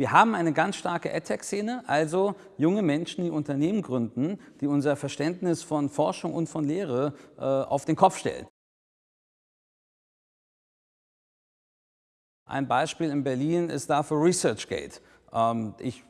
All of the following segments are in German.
Wir haben eine ganz starke AdTech-Szene, also junge Menschen, die Unternehmen gründen, die unser Verständnis von Forschung und von Lehre äh, auf den Kopf stellen. Ein Beispiel in Berlin ist dafür ResearchGate. Ähm, ich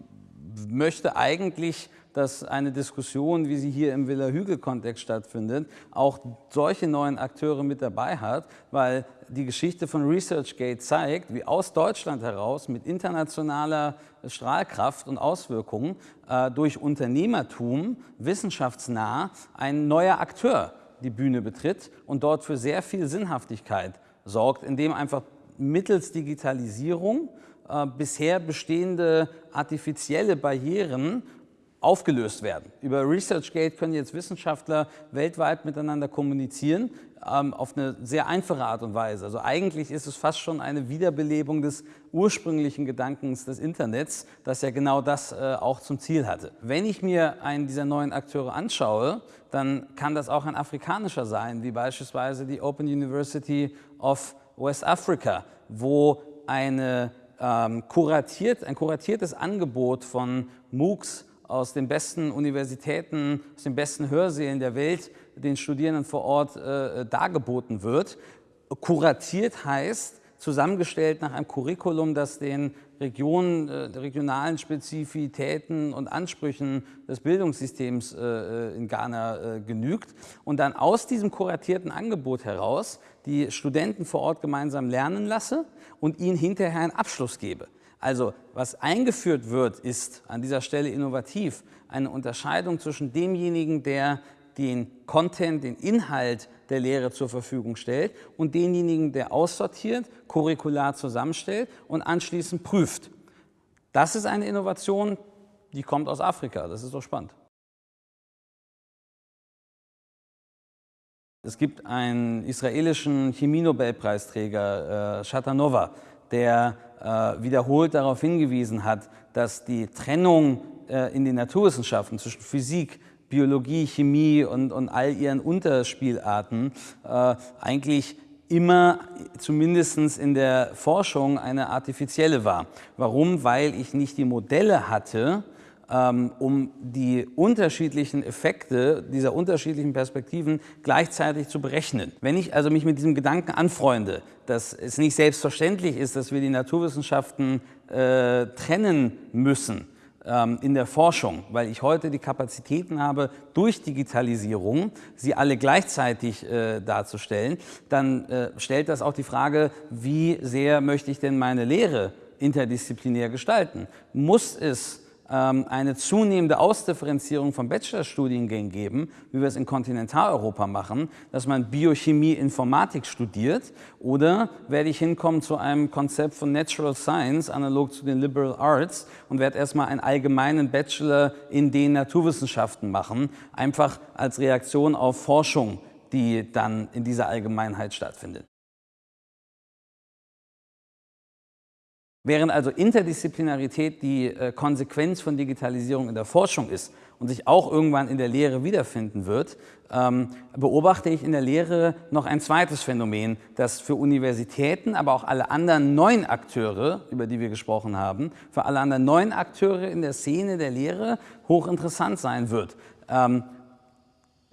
möchte eigentlich, dass eine Diskussion, wie sie hier im Villa-Hügel-Kontext stattfindet, auch solche neuen Akteure mit dabei hat, weil die Geschichte von ResearchGate zeigt, wie aus Deutschland heraus mit internationaler Strahlkraft und Auswirkungen äh, durch Unternehmertum wissenschaftsnah ein neuer Akteur die Bühne betritt und dort für sehr viel Sinnhaftigkeit sorgt, indem einfach mittels Digitalisierung äh, bisher bestehende artifizielle Barrieren aufgelöst werden. Über ResearchGate können jetzt Wissenschaftler weltweit miteinander kommunizieren, ähm, auf eine sehr einfache Art und Weise. Also eigentlich ist es fast schon eine Wiederbelebung des ursprünglichen Gedankens des Internets, das ja genau das äh, auch zum Ziel hatte. Wenn ich mir einen dieser neuen Akteure anschaue, dann kann das auch ein afrikanischer sein, wie beispielsweise die Open University of West Africa, wo eine, ähm, kuratiert, ein kuratiertes Angebot von MOOCs aus den besten Universitäten, aus den besten Hörsälen der Welt den Studierenden vor Ort äh, dargeboten wird. Kuratiert heißt, zusammengestellt nach einem Curriculum, das den Regionen, äh, regionalen Spezifitäten und Ansprüchen des Bildungssystems äh, äh, in Ghana äh, genügt und dann aus diesem kuratierten Angebot heraus die Studenten vor Ort gemeinsam lernen lasse und ihnen hinterher einen Abschluss gebe. Also was eingeführt wird, ist an dieser Stelle innovativ eine Unterscheidung zwischen demjenigen, der den Content, den Inhalt der Lehre zur Verfügung stellt und denjenigen, der aussortiert, curricular zusammenstellt und anschließend prüft. Das ist eine Innovation, die kommt aus Afrika. Das ist doch spannend. Es gibt einen israelischen Chemie-Nobelpreisträger, äh, Shatanova, der äh, wiederholt darauf hingewiesen hat, dass die Trennung äh, in den Naturwissenschaften zwischen Physik, Biologie, Chemie und, und all ihren Unterspielarten äh, eigentlich immer, zumindest in der Forschung, eine artifizielle war. Warum? Weil ich nicht die Modelle hatte, um die unterschiedlichen Effekte dieser unterschiedlichen Perspektiven gleichzeitig zu berechnen. Wenn ich also mich mit diesem Gedanken anfreunde, dass es nicht selbstverständlich ist, dass wir die Naturwissenschaften äh, trennen müssen, ähm, in der Forschung, weil ich heute die Kapazitäten habe, durch Digitalisierung sie alle gleichzeitig äh, darzustellen, dann äh, stellt das auch die Frage, wie sehr möchte ich denn meine Lehre interdisziplinär gestalten? Muss es ähm, eine zunehmende Ausdifferenzierung von Bachelorstudiengängen geben, wie wir es in Kontinentaleuropa machen, dass man Biochemie, Informatik studiert oder werde ich hinkommen zu einem Konzept von Natural Science, analog zu den Liberal Arts und werde erstmal einen allgemeinen Bachelor in den Naturwissenschaften machen, einfach als Reaktion auf Forschung, die dann in dieser Allgemeinheit stattfindet. Während also Interdisziplinarität die äh, Konsequenz von Digitalisierung in der Forschung ist und sich auch irgendwann in der Lehre wiederfinden wird, ähm, beobachte ich in der Lehre noch ein zweites Phänomen, das für Universitäten, aber auch alle anderen neuen Akteure, über die wir gesprochen haben, für alle anderen neuen Akteure in der Szene der Lehre hochinteressant sein wird.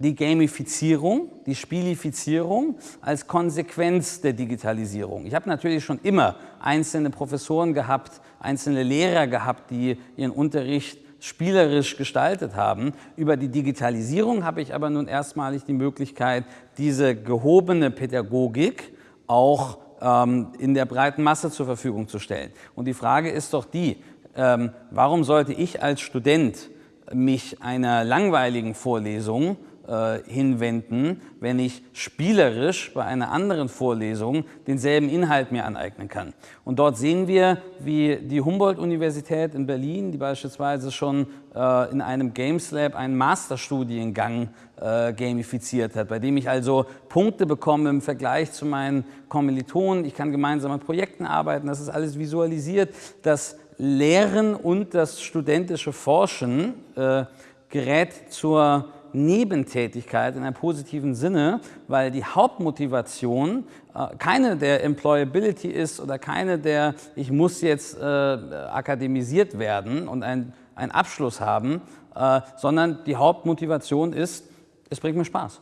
Die Gamifizierung, die Spielifizierung als Konsequenz der Digitalisierung. Ich habe natürlich schon immer einzelne Professoren gehabt, einzelne Lehrer gehabt, die ihren Unterricht spielerisch gestaltet haben. Über die Digitalisierung habe ich aber nun erstmalig die Möglichkeit, diese gehobene Pädagogik auch ähm, in der breiten Masse zur Verfügung zu stellen. Und die Frage ist doch die, ähm, warum sollte ich als Student mich einer langweiligen Vorlesung äh, hinwenden, wenn ich spielerisch bei einer anderen Vorlesung denselben Inhalt mir aneignen kann. Und dort sehen wir, wie die Humboldt-Universität in Berlin, die beispielsweise schon äh, in einem Games Lab einen Masterstudiengang äh, gamifiziert hat, bei dem ich also Punkte bekomme im Vergleich zu meinen Kommilitonen. Ich kann gemeinsam an Projekten arbeiten, das ist alles visualisiert. Das Lehren und das studentische Forschen äh, gerät zur Nebentätigkeit in einem positiven Sinne, weil die Hauptmotivation äh, keine der Employability ist oder keine der, ich muss jetzt äh, akademisiert werden und einen Abschluss haben, äh, sondern die Hauptmotivation ist, es bringt mir Spaß.